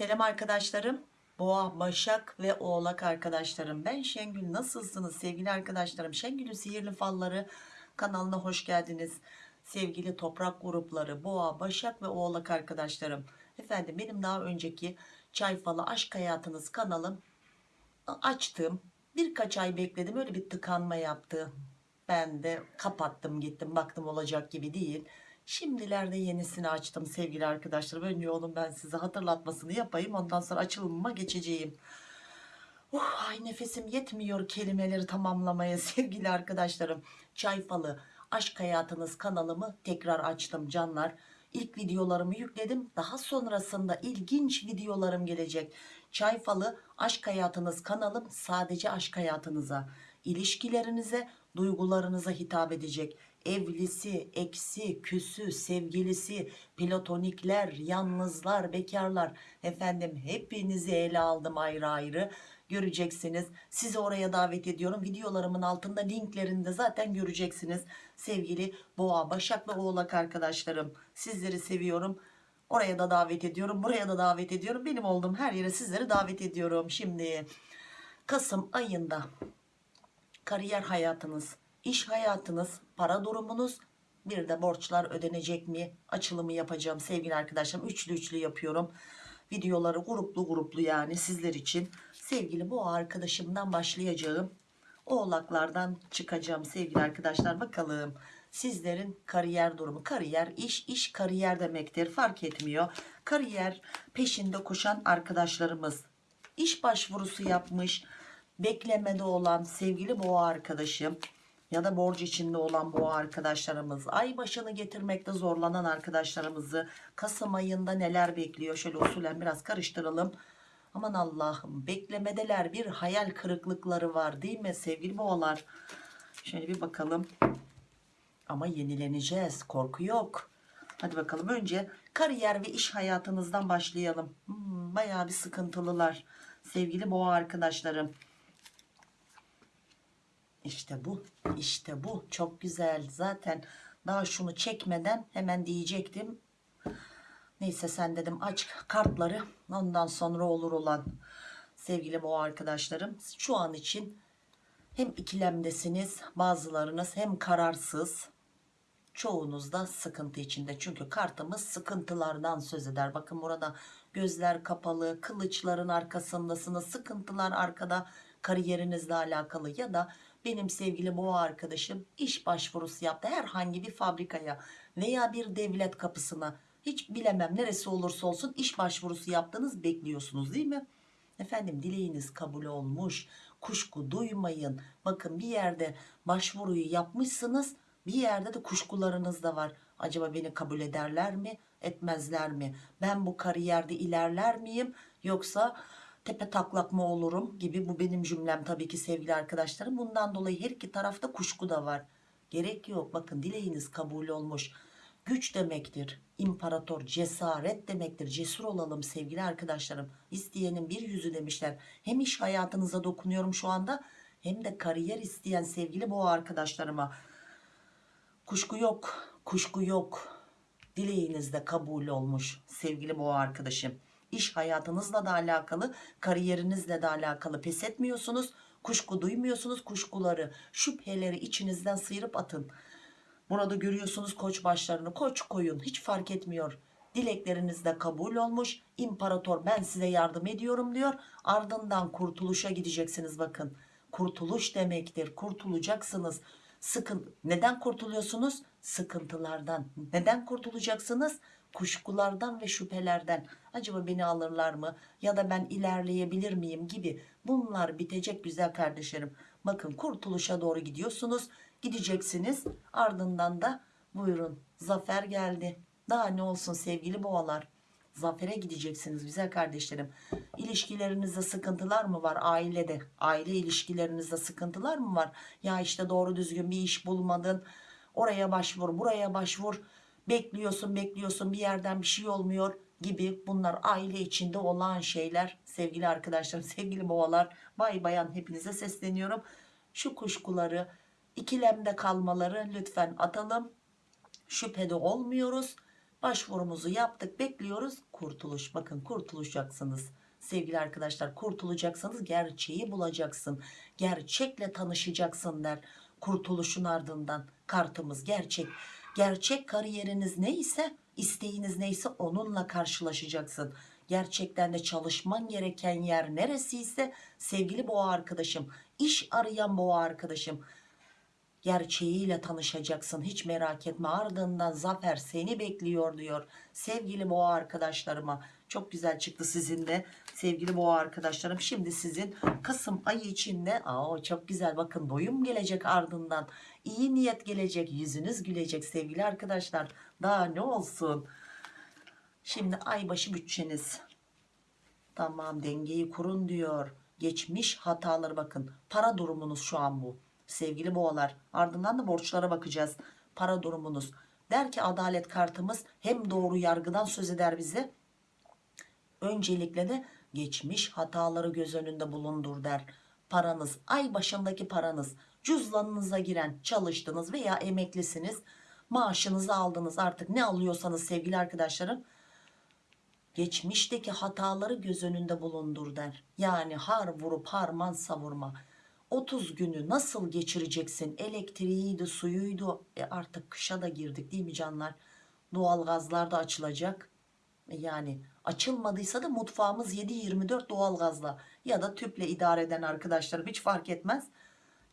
Selam arkadaşlarım. Boğa, Başak ve Oğlak arkadaşlarım. Ben Şengül. Nasılsınız sevgili arkadaşlarım? Şengül'ün Sihirli Falları kanalına hoş geldiniz. Sevgili toprak grupları, Boğa, Başak ve Oğlak arkadaşlarım. Efendim benim daha önceki Çay Falı Aşk Hayatınız kanalım açtım. Birkaç ay bekledim. Öyle bir tıkanma yaptı. Ben de kapattım gittim. Baktım olacak gibi değil. Şimdilerde yenisini açtım sevgili arkadaşlarım. Önce onun ben size hatırlatmasını yapayım. Ondan sonra açılımıma geçeceğim. Uh, ay nefesim yetmiyor kelimeleri tamamlamaya sevgili arkadaşlarım. Çay Falı Aşk Hayatınız kanalımı tekrar açtım canlar. İlk videolarımı yükledim. Daha sonrasında ilginç videolarım gelecek. Çay Falı Aşk Hayatınız kanalım sadece aşk hayatınıza, ilişkilerinize, duygularınıza hitap edecek. Evlisi, eksi, küsü, sevgilisi, platonikler, yalnızlar, bekarlar. Efendim hepinizi ele aldım ayrı ayrı. Göreceksiniz. Sizi oraya davet ediyorum. Videolarımın altında linklerinde zaten göreceksiniz. Sevgili Boğa, Başak ve Oğlak arkadaşlarım. Sizleri seviyorum. Oraya da davet ediyorum. Buraya da davet ediyorum. Benim olduğum her yere sizleri davet ediyorum. Şimdi Kasım ayında kariyer hayatınız, iş hayatınız, para durumunuz, bir de borçlar ödenecek mi açılımı yapacağım sevgili arkadaşlarım. Üçlü üçlü yapıyorum. Videoları gruplu gruplu yani sizler için. Sevgili bu arkadaşımdan başlayacağım. Oğlaklardan çıkacağım sevgili arkadaşlar. Bakalım sizlerin kariyer durumu. Kariyer, iş, iş kariyer demektir. Fark etmiyor. Kariyer peşinde koşan arkadaşlarımız. iş başvurusu yapmış. Beklemede olan sevgili boğa arkadaşım ya da borç içinde olan boğa arkadaşlarımız ay başını getirmekte zorlanan arkadaşlarımızı Kasım ayında neler bekliyor? Şöyle usulen biraz karıştıralım. Aman Allah'ım beklemedeler bir hayal kırıklıkları var değil mi sevgili boğalar? Şöyle bir bakalım. Ama yenileneceğiz korku yok. Hadi bakalım önce kariyer ve iş hayatınızdan başlayalım. Hmm, bayağı bir sıkıntılılar sevgili boğa arkadaşlarım işte bu işte bu. Çok güzel. Zaten daha şunu çekmeden hemen diyecektim. Neyse sen dedim aç kartları. Ondan sonra olur olan. Sevgili boğa arkadaşlarım şu an için hem ikilemdesiniz bazılarınız hem kararsız. Çoğunuz da sıkıntı içinde. Çünkü kartımız sıkıntılardan söz eder. Bakın burada gözler kapalı kılıçların arkasındasınız. Sıkıntılar arkada kariyerinizle alakalı ya da benim sevgili boğa arkadaşım iş başvurusu yaptı herhangi bir fabrikaya veya bir devlet kapısına. Hiç bilemem neresi olursa olsun iş başvurusu yaptınız bekliyorsunuz değil mi? Efendim dileğiniz kabul olmuş. Kuşku duymayın. Bakın bir yerde başvuruyu yapmışsınız bir yerde de kuşkularınız da var. Acaba beni kabul ederler mi etmezler mi? Ben bu kariyerde ilerler miyim yoksa tepe taklak mı olurum gibi bu benim cümlem tabii ki sevgili arkadaşlarım. Bundan dolayı her iki tarafta kuşku da var. Gerek yok. Bakın dileğiniz kabul olmuş. Güç demektir. İmparator cesaret demektir. Cesur olalım sevgili arkadaşlarım. İsteyenin bir yüzü demişler. Hem iş hayatınıza dokunuyorum şu anda hem de kariyer isteyen sevgili boğa arkadaşlarıma. Kuşku yok kuşku yok. Dileğinizde kabul olmuş sevgili boğa arkadaşım iş hayatınızla da alakalı kariyerinizle de alakalı pes etmiyorsunuz kuşku duymuyorsunuz kuşkuları şüpheleri içinizden sıyırıp atın. Burada görüyorsunuz koç başlarını koç koyun hiç fark etmiyor. Dilekleriniz de kabul olmuş. İmparator ben size yardım ediyorum diyor. Ardından kurtuluşa gideceksiniz bakın. Kurtuluş demektir. Kurtulacaksınız. Sıkın neden kurtuluyorsunuz? Sıkıntılardan neden kurtulacaksınız kuşkulardan ve şüphelerden acaba beni alırlar mı ya da ben ilerleyebilir miyim gibi bunlar bitecek güzel kardeşlerim. Bakın kurtuluşa doğru gidiyorsunuz. Gideceksiniz. Ardından da buyurun zafer geldi. Daha ne olsun sevgili boğalar? Zafere gideceksiniz güzel kardeşlerim. İlişkilerinizde sıkıntılar mı var ailede? Aile ilişkilerinizde sıkıntılar mı var? Ya işte doğru düzgün bir iş bulmadın. Oraya başvur buraya başvur bekliyorsun bekliyorsun bir yerden bir şey olmuyor gibi bunlar aile içinde olan şeyler sevgili arkadaşlarım sevgili boğalar bay bayan hepinize sesleniyorum şu kuşkuları ikilemde kalmaları lütfen atalım şüphede olmuyoruz Başvurumuzu yaptık bekliyoruz. Kurtuluş bakın kurtulacaksınız. Sevgili arkadaşlar kurtulacaksınız gerçeği bulacaksın. Gerçekle tanışacaksın der. Kurtuluşun ardından kartımız gerçek. Gerçek kariyeriniz neyse isteğiniz neyse onunla karşılaşacaksın. Gerçekten de çalışman gereken yer neresiyse sevgili boğa arkadaşım, iş arayan boğa arkadaşım gerçeğiyle tanışacaksın hiç merak etme ardından zafer seni bekliyor diyor sevgili boğa arkadaşlarıma çok güzel çıktı sizin de sevgili boğa arkadaşlarım şimdi sizin Kasım ayı içinde aa, çok güzel bakın doyum gelecek ardından iyi niyet gelecek yüzünüz gülecek sevgili arkadaşlar daha ne olsun şimdi aybaşı bütçeniz Tamam dengeyi kurun diyor. Geçmiş hataları bakın. Para durumunuz şu an bu. Sevgili boğalar. Ardından da borçlara bakacağız. Para durumunuz. Der ki adalet kartımız hem doğru yargıdan söz eder bize. Öncelikle de geçmiş hataları göz önünde bulundur der. Paranız, ay başındaki paranız, cüzdanınıza giren çalıştınız veya emeklisiniz. Maaşınızı aldınız artık ne alıyorsanız sevgili arkadaşlarım geçmişteki hataları göz önünde bulundur der. Yani har vurup harman savurma. 30 günü nasıl geçireceksin? Elektriğiydi, suyuydu. E artık kışa da girdik değil mi canlar? Doğalgazlar da açılacak. E Yani açılmadıysa da mutfağımız 7-24 doğalgazla ya da tüple idare eden arkadaşlarım hiç fark etmez.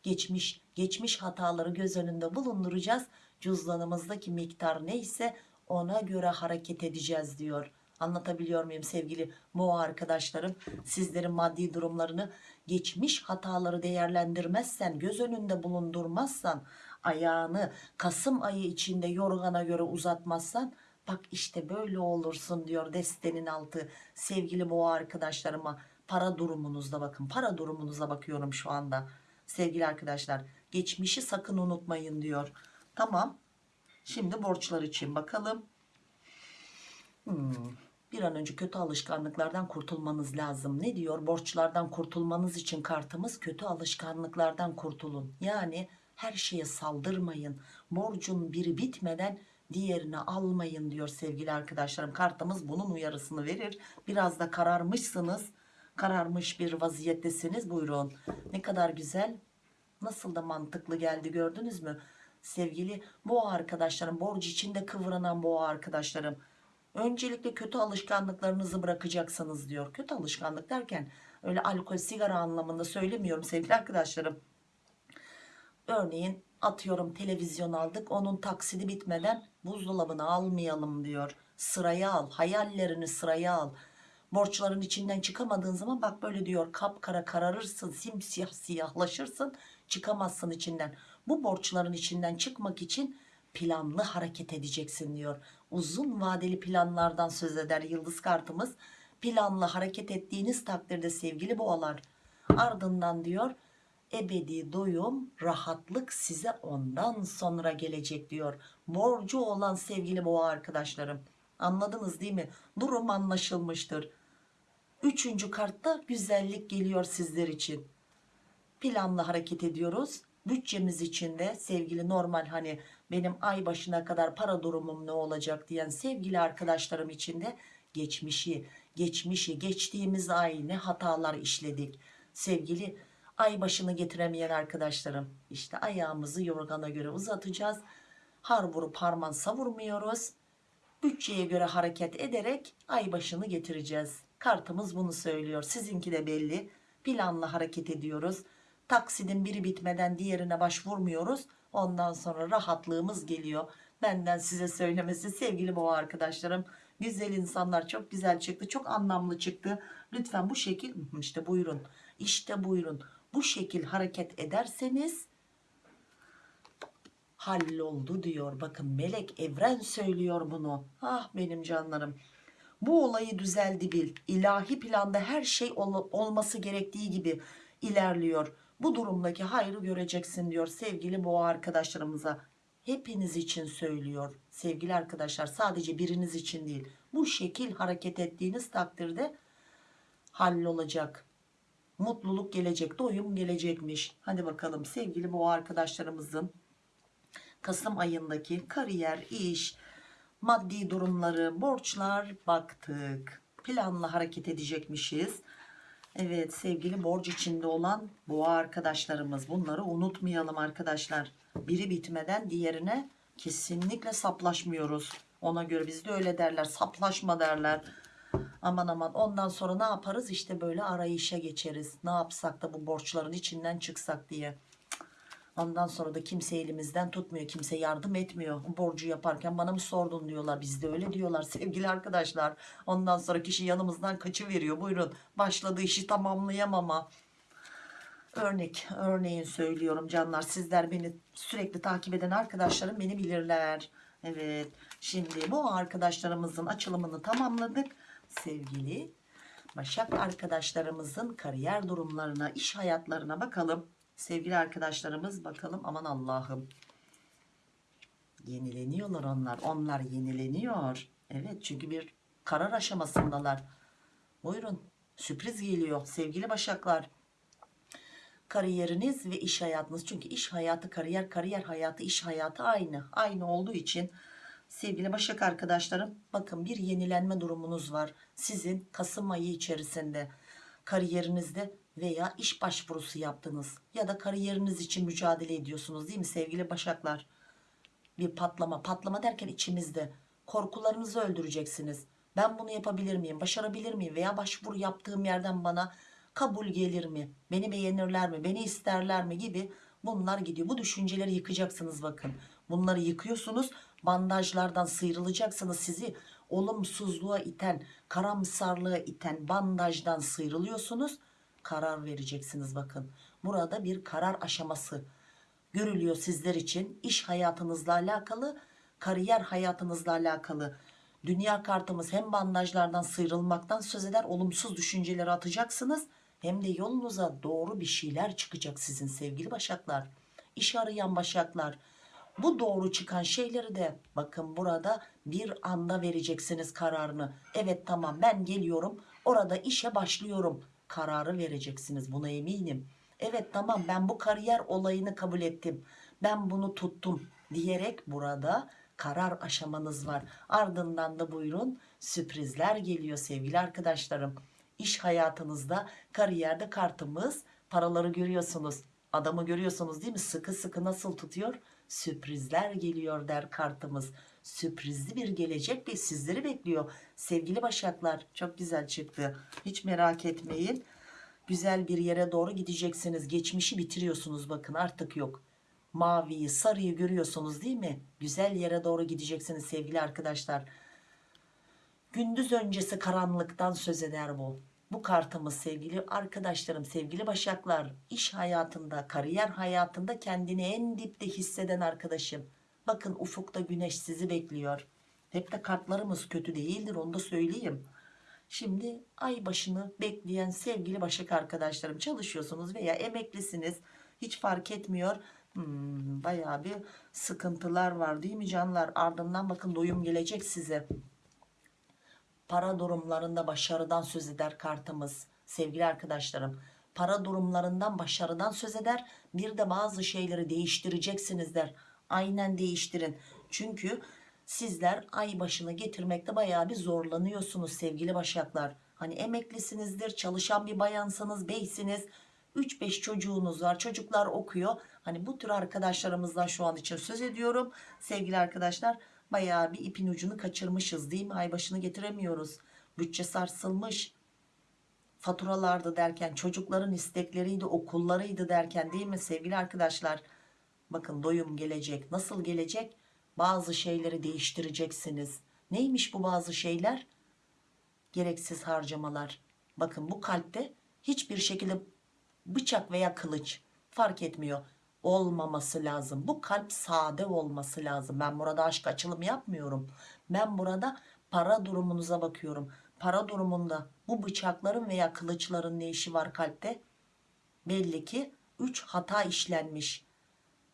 Geçmiş geçmiş hataları göz önünde bulunduracağız. Cüzdanımızdaki miktar neyse ona göre hareket edeceğiz diyor. Anlatabiliyor muyum sevgili boğa arkadaşlarım? Sizlerin maddi durumlarını geçmiş hataları değerlendirmezsen, göz önünde bulundurmazsan, ayağını Kasım ayı içinde yorgana göre uzatmazsan bak işte böyle olursun diyor destenin altı sevgili boğa arkadaşlarıma para durumunuzda bakın para durumunuza bakıyorum şu anda sevgili arkadaşlar geçmişi sakın unutmayın diyor tamam şimdi borçlar için bakalım Hmm, bir an önce kötü alışkanlıklardan kurtulmanız lazım. Ne diyor? Borçlardan kurtulmanız için kartımız kötü alışkanlıklardan kurtulun. Yani her şeye saldırmayın. Borcun biri bitmeden diğerini almayın diyor sevgili arkadaşlarım. Kartımız bunun uyarısını verir. Biraz da kararmışsınız. Kararmış bir vaziyettesiniz. Buyurun. Ne kadar güzel. Nasıl da mantıklı geldi gördünüz mü? Sevgili boğa arkadaşlarım, borç içinde kıvranan boğa arkadaşlarım. Öncelikle kötü alışkanlıklarınızı bırakacaksınız diyor. Kötü alışkanlık derken öyle alkol, sigara anlamında söylemiyorum sevgili arkadaşlarım. Örneğin atıyorum televizyon aldık onun taksidi bitmeden buzdolabını almayalım diyor. Sıraya al, hayallerini sıraya al. Borçların içinden çıkamadığın zaman bak böyle diyor kapkara kararırsın, simsiyah siyahlaşırsın, çıkamazsın içinden. Bu borçların içinden çıkmak için planlı hareket edeceksin diyor. Uzun vadeli planlardan söz eder yıldız kartımız. Planlı hareket ettiğiniz takdirde sevgili boğalar ardından diyor ebedi doyum rahatlık size ondan sonra gelecek diyor. Borcu olan sevgili boğa arkadaşlarım anladınız değil mi? Durum anlaşılmıştır. Üçüncü kartta güzellik geliyor sizler için. Planlı hareket ediyoruz. Bütçemiz içinde sevgili normal hani benim ay başına kadar para durumum ne olacak diyen sevgili arkadaşlarım içinde geçmişi, geçmişi, geçtiğimiz ay ne hatalar işledik. Sevgili ay başını getiremeyen arkadaşlarım işte ayağımızı yorgana göre uzatacağız. Har vurup harman savurmuyoruz. Bütçeye göre hareket ederek ay başını getireceğiz. Kartımız bunu söylüyor. Sizinki de belli. Planlı hareket ediyoruz. Taksidin biri bitmeden diğerine başvurmuyoruz. Ondan sonra rahatlığımız geliyor. Benden size söylemesi sevgili boğa arkadaşlarım. Güzel insanlar çok güzel çıktı. Çok anlamlı çıktı. Lütfen bu şekil işte buyurun. İşte buyurun. Bu şekil hareket ederseniz halloldu diyor. Bakın melek evren söylüyor bunu. Ah benim canlarım. Bu olayı düzeldi bil. İlahi planda her şey ol- olması gerektiği gibi ilerliyor. Bu durumdaki hayrı göreceksin diyor sevgili boğa arkadaşlarımıza. Hepiniz için söylüyor sevgili arkadaşlar sadece biriniz için değil. Bu şekil hareket ettiğiniz takdirde hallolacak. Mutluluk gelecek, doyum gelecekmiş. Hadi bakalım sevgili boğa arkadaşlarımızın Kasım ayındaki kariyer, iş, maddi durumları, borçlar baktık. Planla hareket edecekmişiz. Evet sevgili borç içinde olan boğa arkadaşlarımız bunları unutmayalım arkadaşlar. Biri bitmeden diğerine kesinlikle saplaşmıyoruz. Ona göre bizde öyle derler saplaşma derler. Aman aman ondan sonra ne yaparız işte böyle arayışa geçeriz. Ne yapsak da bu borçların içinden çıksak diye. Ondan sonra da kimse elimizden tutmuyor. Kimse yardım etmiyor. Borcu yaparken bana mı sordun diyorlar. Bizde öyle diyorlar sevgili arkadaşlar. Ondan sonra kişi yanımızdan kaçıveriyor. Buyurun başladığı işi tamamlayamama. Örnek, örneğin söylüyorum canlar. Sizler beni sürekli takip eden arkadaşlarım beni bilirler. Evet. Şimdi bu arkadaşlarımızın açılımını tamamladık. Sevgili Başak arkadaşlarımızın kariyer durumlarına, iş hayatlarına bakalım. Sevgili arkadaşlarımız bakalım aman Allah'ım. Yenileniyorlar onlar. Onlar yenileniyor. Evet çünkü bir karar aşamasındalar. Buyurun sürpriz geliyor sevgili Başaklar. Kariyeriniz ve iş hayatınız. Çünkü iş hayatı kariyer, kariyer hayatı, iş hayatı aynı. Aynı olduğu için sevgili Başak arkadaşlarım bakın bir yenilenme durumunuz var. Sizin Kasım ayı içerisinde kariyerinizde veya iş başvurusu yaptınız ya da kariyeriniz için mücadele ediyorsunuz değil mi sevgili Başaklar? Bir patlama, patlama derken içimizde korkularınızı öldüreceksiniz. Ben bunu yapabilir miyim, başarabilir miyim veya başvuru yaptığım yerden bana kabul gelir mi, beni beğenirler mi, beni isterler mi gibi bunlar gidiyor. Bu düşünceleri yıkacaksınız bakın. Bunları yıkıyorsunuz, bandajlardan sıyrılacaksınız sizi olumsuzluğa iten, karamsarlığa iten bandajdan sıyrılıyorsunuz karar vereceksiniz bakın. Burada bir karar aşaması görülüyor sizler için. iş hayatınızla alakalı, kariyer hayatınızla alakalı. Dünya kartımız hem bandajlardan sıyrılmaktan söz eder, olumsuz düşünceleri atacaksınız. Hem de yolunuza doğru bir şeyler çıkacak sizin sevgili başaklar. İş arayan başaklar. Bu doğru çıkan şeyleri de bakın burada bir anda vereceksiniz kararını. Evet tamam ben geliyorum orada işe başlıyorum kararı vereceksiniz buna eminim. Evet tamam ben bu kariyer olayını kabul ettim. Ben bunu tuttum diyerek burada karar aşamanız var. Ardından da buyurun sürprizler geliyor sevgili arkadaşlarım. İş hayatınızda kariyerde kartımız paraları görüyorsunuz. Adamı görüyorsunuz değil mi? Sıkı sıkı nasıl tutuyor? Sürprizler geliyor der kartımız. Sürprizli bir gelecek ve sizleri bekliyor. Sevgili başaklar çok güzel çıktı. Hiç merak etmeyin. Güzel bir yere doğru gideceksiniz. Geçmişi bitiriyorsunuz bakın artık yok. Maviyi sarıyı görüyorsunuz değil mi? Güzel yere doğru gideceksiniz sevgili arkadaşlar. Gündüz öncesi karanlıktan söz eder bu. Bu kartımız sevgili arkadaşlarım, sevgili başaklar, iş hayatında, kariyer hayatında kendini en dipte hisseden arkadaşım. Bakın ufukta güneş sizi bekliyor. Hep de kartlarımız kötü değildir onu da söyleyeyim. Şimdi ay başını bekleyen sevgili başak arkadaşlarım çalışıyorsunuz veya emeklisiniz. Hiç fark etmiyor. Hmm, bayağı bir sıkıntılar var değil mi canlar? Ardından bakın doyum gelecek size para durumlarında başarıdan söz eder kartımız sevgili arkadaşlarım. Para durumlarından başarıdan söz eder bir de bazı şeyleri değiştireceksiniz der. Aynen değiştirin. Çünkü sizler ay başını getirmekte bayağı bir zorlanıyorsunuz sevgili başaklar. Hani emeklisinizdir çalışan bir bayansınız beysiniz. 3-5 çocuğunuz var çocuklar okuyor. Hani bu tür arkadaşlarımızdan şu an için söz ediyorum. Sevgili arkadaşlar bayağı bir ipin ucunu kaçırmışız değil mi? Ay başını getiremiyoruz. Bütçe sarsılmış. Faturalardı derken çocukların istekleriydi okullarıydı derken değil mi sevgili arkadaşlar? Bakın doyum gelecek. Nasıl gelecek? Bazı şeyleri değiştireceksiniz. Neymiş bu bazı şeyler? Gereksiz harcamalar. Bakın bu kalpte hiçbir şekilde bıçak veya kılıç fark etmiyor olmaması lazım. Bu kalp sade olması lazım. Ben burada aşk açılım yapmıyorum. Ben burada para durumunuza bakıyorum. Para durumunda bu bıçakların veya kılıçların ne işi var kalpte? Belli ki 3 hata işlenmiş.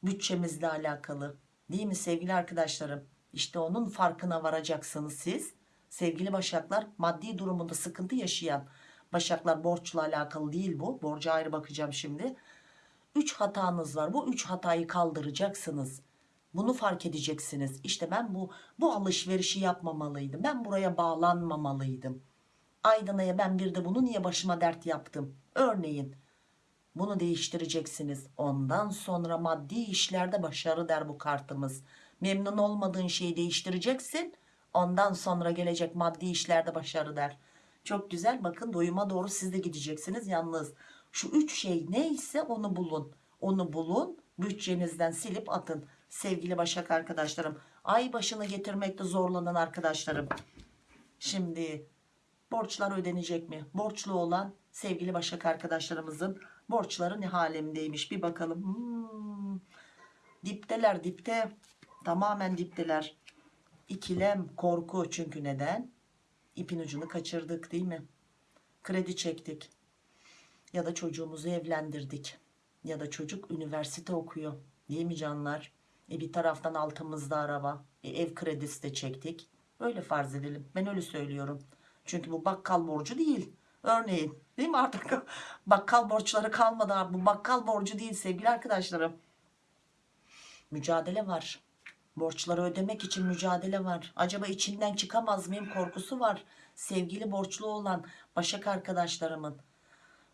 Bütçemizle alakalı. Değil mi sevgili arkadaşlarım? İşte onun farkına varacaksınız siz. Sevgili başaklar maddi durumunda sıkıntı yaşayan başaklar borçla alakalı değil bu. Borca ayrı bakacağım şimdi. 3 hatanız var. Bu 3 hatayı kaldıracaksınız. Bunu fark edeceksiniz. İşte ben bu bu alışverişi yapmamalıydım. Ben buraya bağlanmamalıydım. Aydın'a ben bir de bunu niye başıma dert yaptım? Örneğin bunu değiştireceksiniz. Ondan sonra maddi işlerde başarı der bu kartımız. Memnun olmadığın şeyi değiştireceksin. Ondan sonra gelecek maddi işlerde başarı der. Çok güzel bakın doyuma doğru siz de gideceksiniz. Yalnız şu üç şey neyse onu bulun. Onu bulun bütçenizden silip atın. Sevgili Başak arkadaşlarım. Ay başını getirmekte zorlanan arkadaşlarım. Şimdi borçlar ödenecek mi? Borçlu olan sevgili Başak arkadaşlarımızın borçları ne halimdeymiş bir bakalım. Hmm. Dipteler dipte tamamen dipteler. İkilem korku çünkü neden? İpin ucunu kaçırdık değil mi? Kredi çektik ya da çocuğumuzu evlendirdik ya da çocuk üniversite okuyor değil mi canlar? E bir taraftan altımızda araba e ev kredisi de çektik. Öyle farz edelim ben öyle söylüyorum. Çünkü bu bakkal borcu değil. Örneğin değil mi artık bakkal borçları kalmadı. Bu bakkal borcu değil sevgili arkadaşlarım. Mücadele var. Borçları ödemek için mücadele var. Acaba içinden çıkamaz mıyım korkusu var. Sevgili borçlu olan Başak arkadaşlarımın.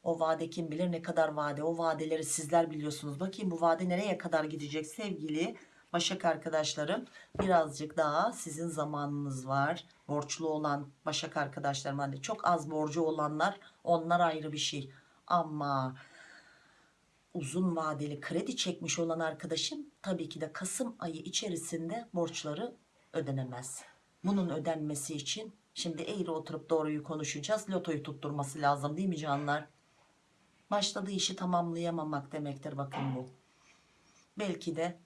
O vade kim bilir ne kadar vade. O vadeleri sizler biliyorsunuz. Bakayım bu vade nereye kadar gidecek sevgili Başak arkadaşlarım. Birazcık daha sizin zamanınız var. Borçlu olan Başak arkadaşlarım. Hani çok az borcu olanlar onlar ayrı bir şey. Ama uzun vadeli kredi çekmiş olan arkadaşım tabii ki de Kasım ayı içerisinde borçları ödenemez. Bunun ödenmesi için şimdi eğri oturup doğruyu konuşacağız. Lotoyu tutturması lazım değil mi canlar? Başladığı işi tamamlayamamak demektir bakın bu. Belki de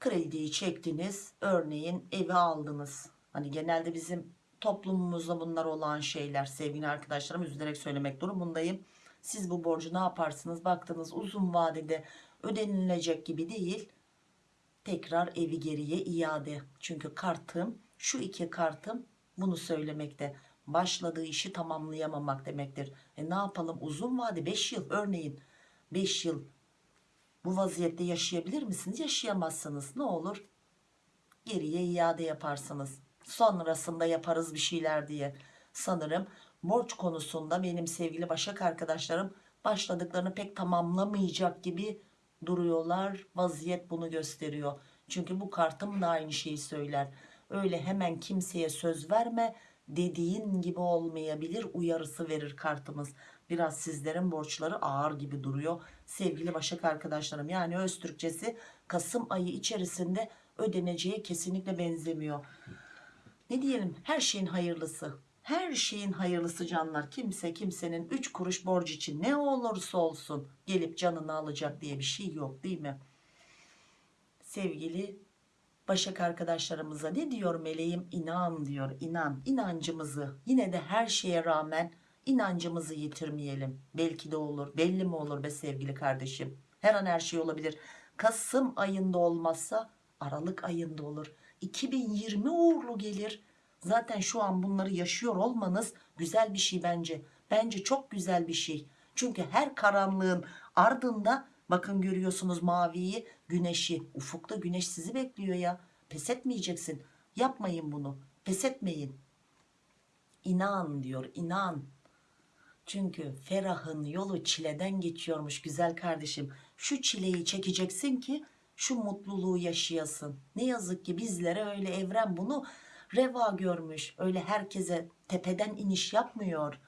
krediyi çektiniz örneğin evi aldınız. Hani genelde bizim toplumumuzda bunlar olan şeyler sevgili arkadaşlarım üzülerek söylemek durumundayım. Siz bu borcu ne yaparsınız? Baktınız uzun vadede ödenilecek gibi değil. Tekrar evi geriye iade. Çünkü kartım şu iki kartım bunu söylemekte. Başladığı işi tamamlayamamak demektir. E ne yapalım uzun vade 5 yıl örneğin 5 yıl bu vaziyette yaşayabilir misiniz? Yaşayamazsınız. Ne olur? Geriye iade yaparsınız. Sonrasında yaparız bir şeyler diye. Sanırım borç konusunda benim sevgili Başak arkadaşlarım başladıklarını pek tamamlamayacak gibi duruyorlar. Vaziyet bunu gösteriyor. Çünkü bu kartım da aynı şeyi söyler. Öyle hemen kimseye söz verme dediğin gibi olmayabilir uyarısı verir kartımız. Biraz sizlerin borçları ağır gibi duruyor. Sevgili Başak arkadaşlarım yani öz Türkçesi Kasım ayı içerisinde ödeneceği kesinlikle benzemiyor. Ne diyelim her şeyin hayırlısı. Her şeyin hayırlısı canlar. Kimse kimsenin 3 kuruş borç için ne olursa olsun gelip canını alacak diye bir şey yok değil mi? Sevgili Başak arkadaşlarımıza ne diyor meleğim? İnan diyor inan. İnancımızı yine de her şeye rağmen inancımızı yitirmeyelim. Belki de olur. Belli mi olur be sevgili kardeşim? Her an her şey olabilir. Kasım ayında olmazsa Aralık ayında olur. 2020 uğurlu gelir. Zaten şu an bunları yaşıyor olmanız güzel bir şey bence. Bence çok güzel bir şey. Çünkü her karanlığın ardında bakın görüyorsunuz maviyi, güneşi. Ufukta güneş sizi bekliyor ya. Pes etmeyeceksin. Yapmayın bunu. Pes etmeyin. İnan diyor, inan. Çünkü ferahın yolu çileden geçiyormuş güzel kardeşim. Şu çileyi çekeceksin ki şu mutluluğu yaşayasın. Ne yazık ki bizlere öyle evren bunu reva görmüş. Öyle herkese tepeden iniş yapmıyor.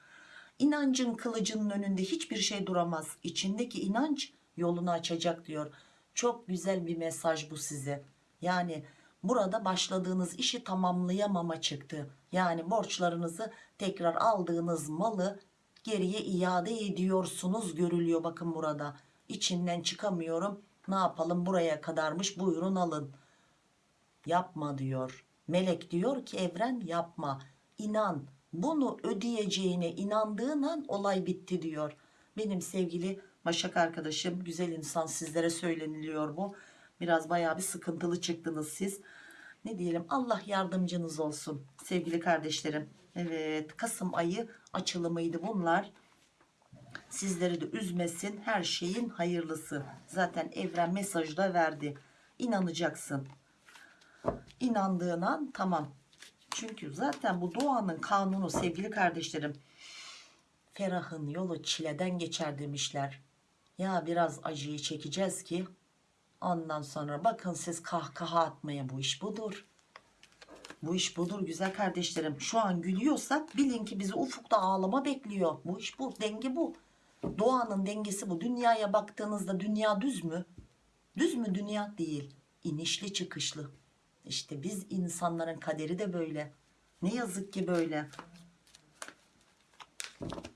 İnancın kılıcının önünde hiçbir şey duramaz. İçindeki inanç yolunu açacak diyor. Çok güzel bir mesaj bu size. Yani burada başladığınız işi tamamlayamama çıktı. Yani borçlarınızı tekrar aldığınız malı geriye iade ediyorsunuz görülüyor bakın burada. İçinden çıkamıyorum. Ne yapalım buraya kadarmış buyurun alın. Yapma diyor. Melek diyor ki evren yapma. İnan bunu ödeyeceğine inandığın an olay bitti diyor. Benim sevgili Başak arkadaşım güzel insan sizlere söyleniliyor bu. Biraz bayağı bir sıkıntılı çıktınız siz. Ne diyelim Allah yardımcınız olsun sevgili kardeşlerim. Evet Kasım ayı açılımıydı bunlar. Sizleri de üzmesin her şeyin hayırlısı. Zaten evren mesajı da verdi. inanacaksın. İnandığın an tamam. Çünkü zaten bu doğanın kanunu sevgili kardeşlerim. Ferah'ın yolu çileden geçer demişler. Ya biraz acıyı çekeceğiz ki ondan sonra bakın siz kahkaha atmaya bu iş budur. Bu iş budur güzel kardeşlerim. Şu an gülüyorsak bilin ki bizi ufukta ağlama bekliyor. Bu iş bu. Denge bu. Doğanın dengesi bu. Dünyaya baktığınızda dünya düz mü? Düz mü dünya? Değil. İnişli çıkışlı. İşte biz insanların kaderi de böyle. Ne yazık ki böyle.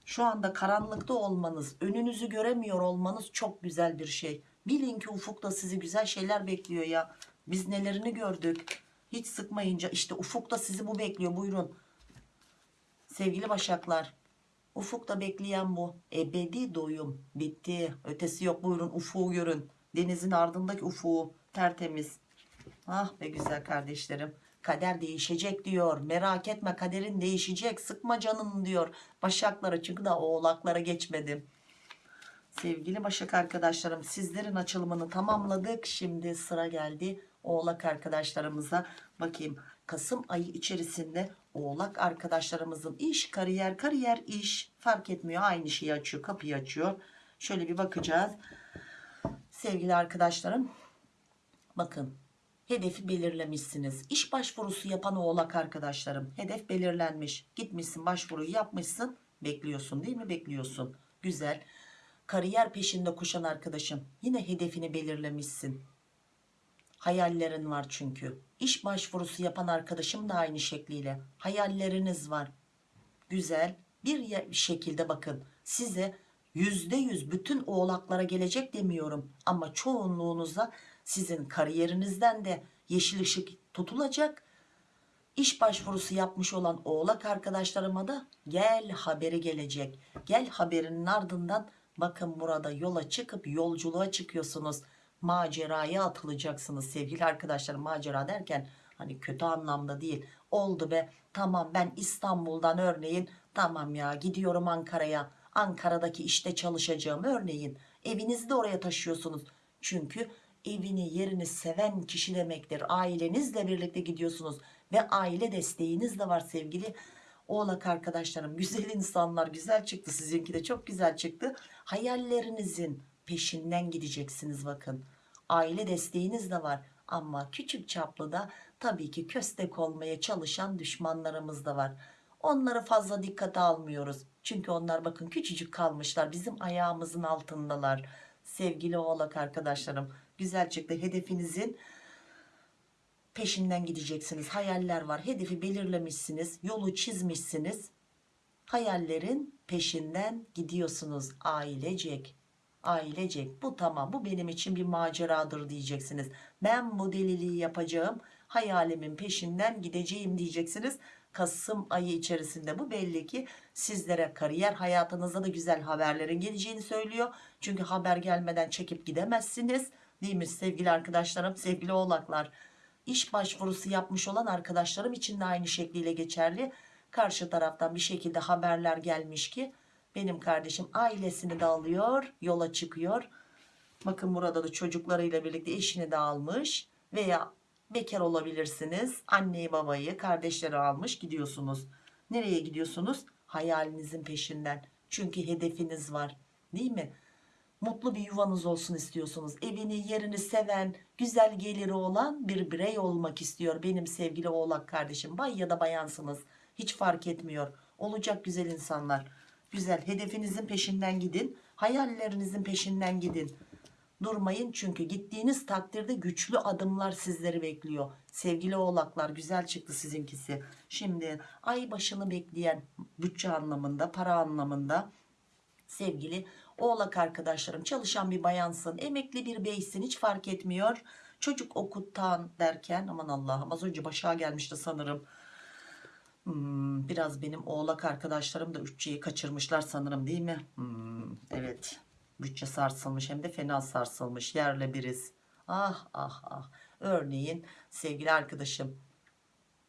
Şu anda karanlıkta olmanız, önünüzü göremiyor olmanız çok güzel bir şey. Bilin ki ufukta sizi güzel şeyler bekliyor ya. Biz nelerini gördük. Hiç sıkmayınca işte ufukta sizi bu bekliyor. Buyurun. Sevgili başaklar. Ufukta bekleyen bu. Ebedi doyum. Bitti. Ötesi yok. Buyurun ufuğu görün. Denizin ardındaki ufuğu. Tertemiz. Ah be güzel kardeşlerim. Kader değişecek diyor. Merak etme kaderin değişecek. Sıkma canını diyor. Başaklara çünkü da oğlaklara geçmedim. Sevgili Başak arkadaşlarım sizlerin açılımını tamamladık. Şimdi sıra geldi Oğlak arkadaşlarımıza. Bakayım Kasım ayı içerisinde Oğlak arkadaşlarımızın iş, kariyer, kariyer, iş fark etmiyor. Aynı şeyi açıyor, kapıyı açıyor. Şöyle bir bakacağız. Sevgili arkadaşlarım bakın hedefi belirlemişsiniz. İş başvurusu yapan oğlak arkadaşlarım hedef belirlenmiş. Gitmişsin başvuruyu yapmışsın bekliyorsun değil mi? Bekliyorsun. Güzel. Kariyer peşinde koşan arkadaşım yine hedefini belirlemişsin. Hayallerin var çünkü. İş başvurusu yapan arkadaşım da aynı şekliyle. Hayalleriniz var. Güzel. Bir şekilde bakın size yüzde yüz bütün oğlaklara gelecek demiyorum. Ama çoğunluğunuza sizin kariyerinizden de yeşil ışık tutulacak. İş başvurusu yapmış olan oğlak arkadaşlarıma da gel haberi gelecek. Gel haberinin ardından bakın burada yola çıkıp yolculuğa çıkıyorsunuz. Maceraya atılacaksınız sevgili arkadaşlar. Macera derken hani kötü anlamda değil. Oldu be tamam ben İstanbul'dan örneğin tamam ya gidiyorum Ankara'ya. Ankara'daki işte çalışacağım örneğin. Evinizi de oraya taşıyorsunuz. Çünkü evini yerini seven kişi demektir. Ailenizle birlikte gidiyorsunuz ve aile desteğiniz de var sevgili oğlak arkadaşlarım. Güzel insanlar güzel çıktı sizinki de çok güzel çıktı. Hayallerinizin peşinden gideceksiniz bakın. Aile desteğiniz de var ama küçük çaplı da tabii ki köstek olmaya çalışan düşmanlarımız da var. Onları fazla dikkate almıyoruz. Çünkü onlar bakın küçücük kalmışlar. Bizim ayağımızın altındalar. Sevgili oğlak arkadaşlarım güzel çıktı. Hedefinizin peşinden gideceksiniz. Hayaller var. Hedefi belirlemişsiniz. Yolu çizmişsiniz. Hayallerin peşinden gidiyorsunuz ailecek. Ailecek. Bu tamam. Bu benim için bir maceradır diyeceksiniz. Ben bu deliliği yapacağım. Hayalimin peşinden gideceğim diyeceksiniz. Kasım ayı içerisinde bu belli ki sizlere kariyer hayatınızda da güzel haberlerin geleceğini söylüyor. Çünkü haber gelmeden çekip gidemezsiniz. Değil mi sevgili arkadaşlarım, sevgili oğlaklar? İş başvurusu yapmış olan arkadaşlarım için de aynı şekliyle geçerli. Karşı taraftan bir şekilde haberler gelmiş ki benim kardeşim ailesini de alıyor, yola çıkıyor. Bakın burada da çocuklarıyla birlikte eşini de almış veya bekar olabilirsiniz. Anneyi babayı kardeşleri almış gidiyorsunuz. Nereye gidiyorsunuz? Hayalinizin peşinden. Çünkü hedefiniz var değil mi? Mutlu bir yuvanız olsun istiyorsunuz. Evini yerini seven güzel geliri olan bir birey olmak istiyor. Benim sevgili oğlak kardeşim bay ya da bayansınız. Hiç fark etmiyor. Olacak güzel insanlar. Güzel hedefinizin peşinden gidin. Hayallerinizin peşinden gidin. Durmayın çünkü gittiğiniz takdirde güçlü adımlar sizleri bekliyor. Sevgili oğlaklar güzel çıktı sizinkisi. Şimdi ay başını bekleyen bütçe anlamında para anlamında sevgili oğlak arkadaşlarım çalışan bir bayansın emekli bir beysin hiç fark etmiyor. Çocuk okuttan derken aman Allah'ım az önce başa gelmişti sanırım. Hmm, biraz benim oğlak arkadaşlarım da bütçeyi kaçırmışlar sanırım değil mi? Hmm, evet bütçe sarsılmış hem de fena sarsılmış yerle biriz. Ah ah ah örneğin sevgili arkadaşım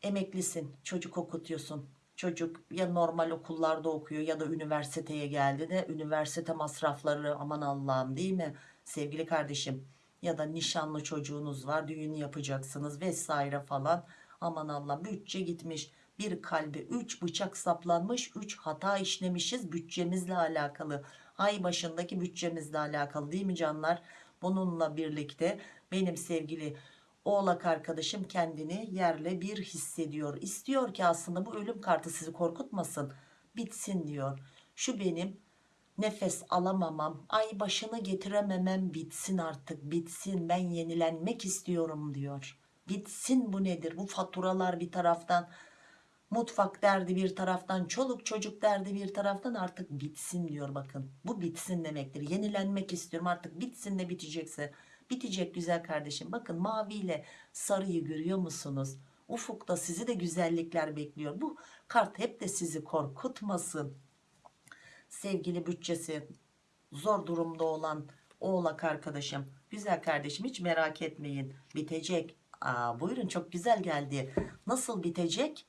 emeklisin çocuk okutuyorsun çocuk ya normal okullarda okuyor ya da üniversiteye geldi de üniversite masrafları aman Allah'ım değil mi? Sevgili kardeşim ya da nişanlı çocuğunuz var düğün yapacaksınız vesaire falan. Aman Allah bütçe gitmiş. Bir kalbe 3 bıçak saplanmış 3 hata işlemişiz bütçemizle alakalı. Ay başındaki bütçemizle alakalı değil mi canlar? Bununla birlikte benim sevgili oğlak arkadaşım kendini yerle bir hissediyor. İstiyor ki aslında bu ölüm kartı sizi korkutmasın bitsin diyor. Şu benim nefes alamamam ay başını getirememem bitsin artık bitsin ben yenilenmek istiyorum diyor. Bitsin bu nedir? Bu faturalar bir taraftan mutfak derdi bir taraftan çoluk çocuk derdi bir taraftan artık bitsin diyor bakın. Bu bitsin demektir. Yenilenmek istiyorum artık bitsin de bitecekse bitecek güzel kardeşim. Bakın maviyle sarıyı görüyor musunuz? Ufukta sizi de güzellikler bekliyor. Bu kart hep de sizi korkutmasın. Sevgili bütçesi zor durumda olan oğlak arkadaşım. Güzel kardeşim hiç merak etmeyin. Bitecek. Aa, buyurun çok güzel geldi. Nasıl bitecek?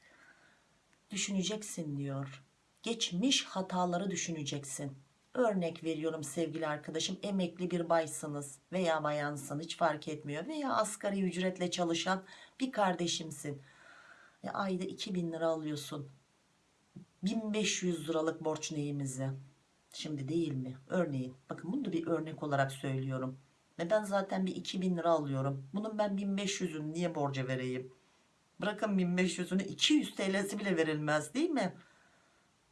Düşüneceksin diyor. Geçmiş hataları düşüneceksin örnek veriyorum sevgili arkadaşım emekli bir baysınız veya bayansın hiç fark etmiyor. Veya asgari ücretle çalışan bir kardeşimsin. E, ayda 2000 lira alıyorsun. 1500 liralık borç neyimize? Şimdi değil mi? Örneğin bakın bunu da bir örnek olarak söylüyorum. Ve ben zaten bir 2000 lira alıyorum. Bunun ben 1500'ünü niye borca vereyim? Bırakın 1500'ünü 200 TL'si bile verilmez değil mi?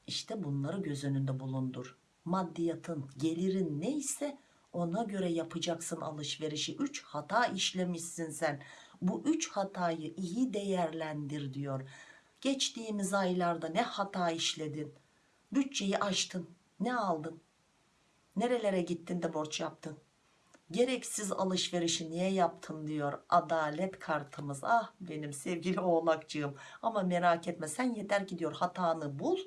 İşte bunları göz önünde bulundur maddiyatın gelirin neyse ona göre yapacaksın alışverişi. 3 hata işlemişsin sen. Bu 3 hatayı iyi değerlendir diyor. Geçtiğimiz aylarda ne hata işledin? Bütçeyi aştın. Ne aldın? Nerelere gittin de borç yaptın? Gereksiz alışverişi niye yaptın diyor adalet kartımız. Ah benim sevgili oğlakcığım. Ama merak etme sen yeter ki diyor hatanı bul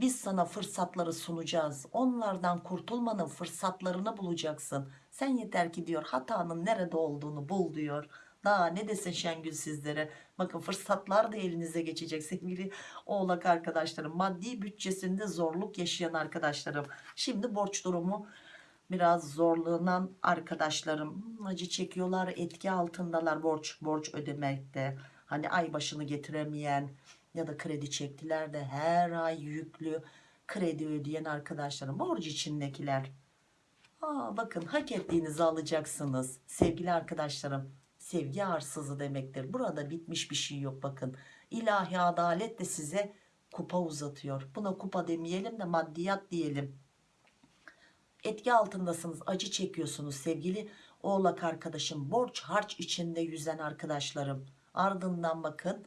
biz sana fırsatları sunacağız. Onlardan kurtulmanın fırsatlarını bulacaksın. Sen yeter ki diyor hatanın nerede olduğunu bul diyor. Daha ne desin Şengül sizlere? Bakın fırsatlar da elinize geçecek sevgili oğlak arkadaşlarım. Maddi bütçesinde zorluk yaşayan arkadaşlarım. Şimdi borç durumu biraz zorlanan arkadaşlarım. Acı çekiyorlar etki altındalar borç borç ödemekte. Hani ay başını getiremeyen ya da kredi çektiler de her ay yüklü kredi ödeyen arkadaşlarım borç içindekiler. Aa, bakın hak ettiğinizi alacaksınız. Sevgili arkadaşlarım sevgi arsızı demektir. Burada bitmiş bir şey yok bakın. İlahi adalet de size kupa uzatıyor. Buna kupa demeyelim de maddiyat diyelim. Etki altındasınız acı çekiyorsunuz sevgili oğlak arkadaşım borç harç içinde yüzen arkadaşlarım. Ardından bakın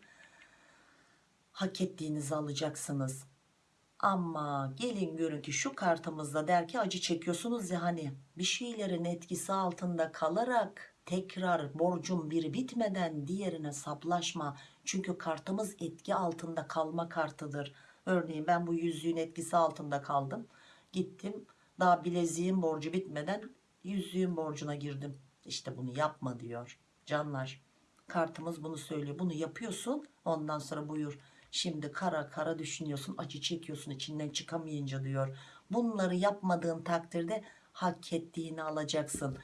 hak ettiğinizi alacaksınız. Ama gelin görün ki şu kartımızda der ki acı çekiyorsunuz ya hani bir şeylerin etkisi altında kalarak tekrar borcun biri bitmeden diğerine saplaşma. Çünkü kartımız etki altında kalma kartıdır. Örneğin ben bu yüzüğün etkisi altında kaldım. Gittim daha bileziğin borcu bitmeden yüzüğün borcuna girdim. İşte bunu yapma diyor canlar. Kartımız bunu söylüyor. Bunu yapıyorsun ondan sonra buyur şimdi kara kara düşünüyorsun acı çekiyorsun içinden çıkamayınca diyor. Bunları yapmadığın takdirde hak ettiğini alacaksın.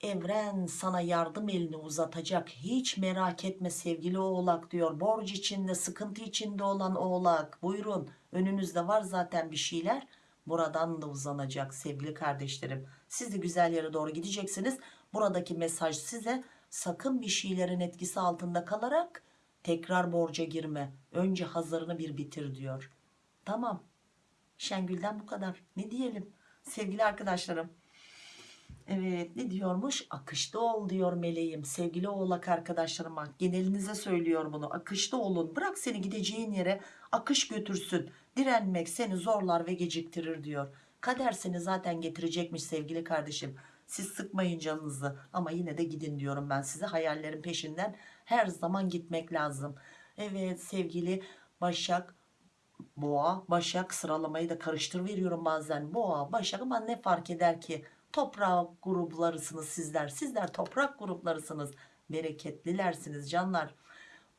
Evren sana yardım elini uzatacak. Hiç merak etme sevgili oğlak diyor. Borç içinde sıkıntı içinde olan oğlak. Buyurun önünüzde var zaten bir şeyler. Buradan da uzanacak sevgili kardeşlerim. Siz de güzel yere doğru gideceksiniz. Buradaki mesaj size sakın bir şeylerin etkisi altında kalarak tekrar borca girme önce hazırını bir bitir diyor. Tamam. Şengül'den bu kadar. Ne diyelim? Sevgili arkadaşlarım. Evet ne diyormuş? Akışta ol diyor meleğim sevgili oğlak arkadaşlarıma. Genelinize söylüyor bunu. Akışta olun. Bırak seni gideceğin yere akış götürsün. Direnmek seni zorlar ve geciktirir diyor. Kader seni zaten getirecekmiş sevgili kardeşim. Siz sıkmayın canınızı. Ama yine de gidin diyorum ben size. Hayallerin peşinden her zaman gitmek lazım. Evet sevgili Başak Boğa Başak sıralamayı da karıştır veriyorum bazen. Boğa Başak ama ne fark eder ki? Toprak gruplarısınız sizler. Sizler toprak gruplarısınız. Bereketlilersiniz canlar.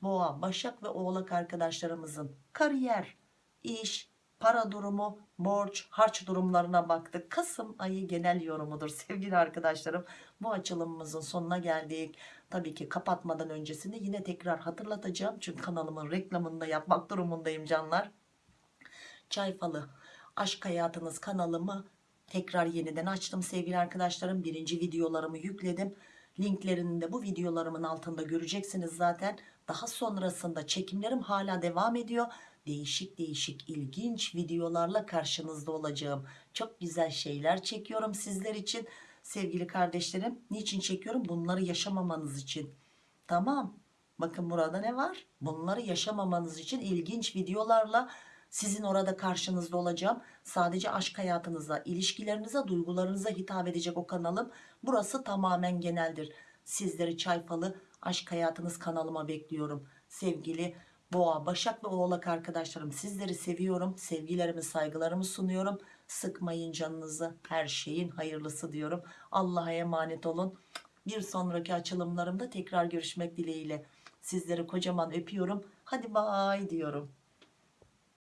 Boğa başak ve oğlak arkadaşlarımızın kariyer iş para durumu, borç, harç durumlarına baktık. Kasım ayı genel yorumudur sevgili arkadaşlarım. Bu açılımımızın sonuna geldik. Tabii ki kapatmadan öncesinde yine tekrar hatırlatacağım. Çünkü kanalımın reklamını da yapmak durumundayım canlar. Çay Falı Aşk Hayatınız kanalımı tekrar yeniden açtım sevgili arkadaşlarım. Birinci videolarımı yükledim. Linklerini de bu videolarımın altında göreceksiniz zaten. Daha sonrasında çekimlerim hala devam ediyor. Değişik değişik ilginç videolarla karşınızda olacağım. Çok güzel şeyler çekiyorum sizler için. Sevgili kardeşlerim niçin çekiyorum? Bunları yaşamamanız için. Tamam. Bakın burada ne var? Bunları yaşamamanız için ilginç videolarla sizin orada karşınızda olacağım. Sadece aşk hayatınıza, ilişkilerinize, duygularınıza hitap edecek o kanalım. Burası tamamen geneldir. Sizleri çayfalı aşk hayatınız kanalıma bekliyorum. Sevgili Boğa, Başak ve Oğlak arkadaşlarım sizleri seviyorum. Sevgilerimi, saygılarımı sunuyorum. Sıkmayın canınızı. Her şeyin hayırlısı diyorum. Allah'a emanet olun. Bir sonraki açılımlarımda tekrar görüşmek dileğiyle. Sizleri kocaman öpüyorum. Hadi bay diyorum.